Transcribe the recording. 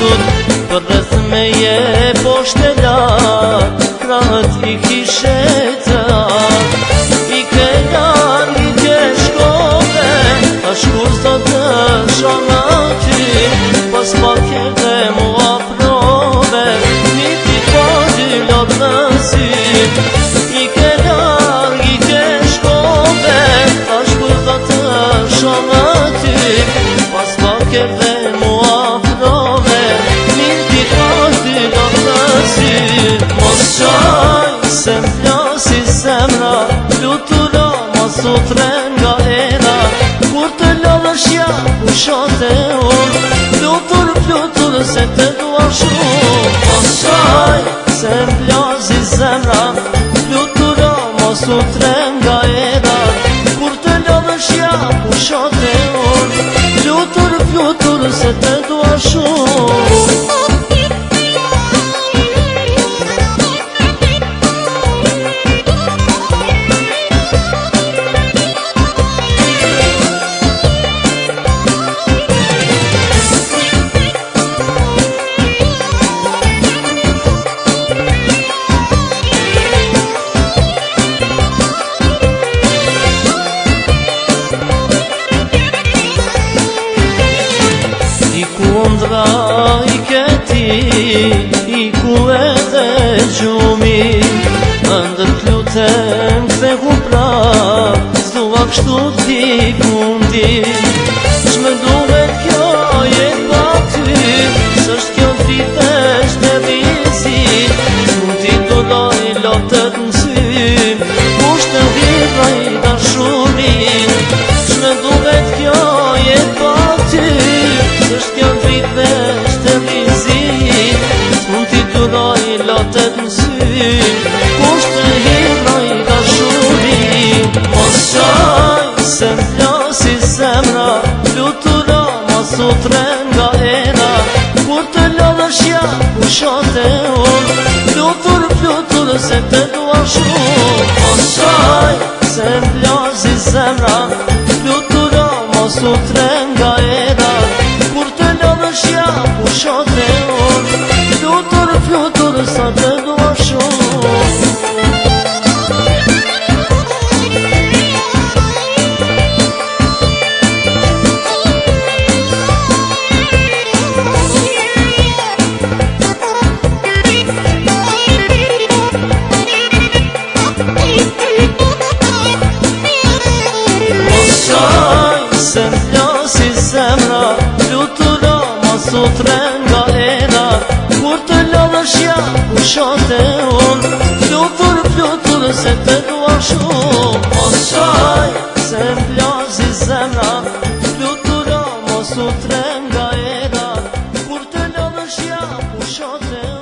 sot Këtës me je poshtë e da i kishe sotre nga era Kur të lodhë shja u shote unë Plutur, plutur se të dua shumë Pasaj se mblazi zemra Plutur o mo nga era Kur të lodhë shja u shote unë Plutur, plutur se të dua shumë kështu ti kundi Shë më duhet me kjo jetë pa ty Shë është kjo fitë është të vizi Shë ti do dojë lotët në Më sutren nga era Kur të lërë shja Pusho të orë Plutur, plutur Se te dua shumë Asaj, se mblan si zemra Plutur, ma sutren nga era Kur të lërë shja Pusho të orë Plutur, plutur Sa te dua shumë tren galera Kur të lodhësh ja ku shote unë Flutur, flutur se te dua shumë O shaj se mblazi zemra Flutur o mos u tren galera Kur të lodhësh ja ku shote unë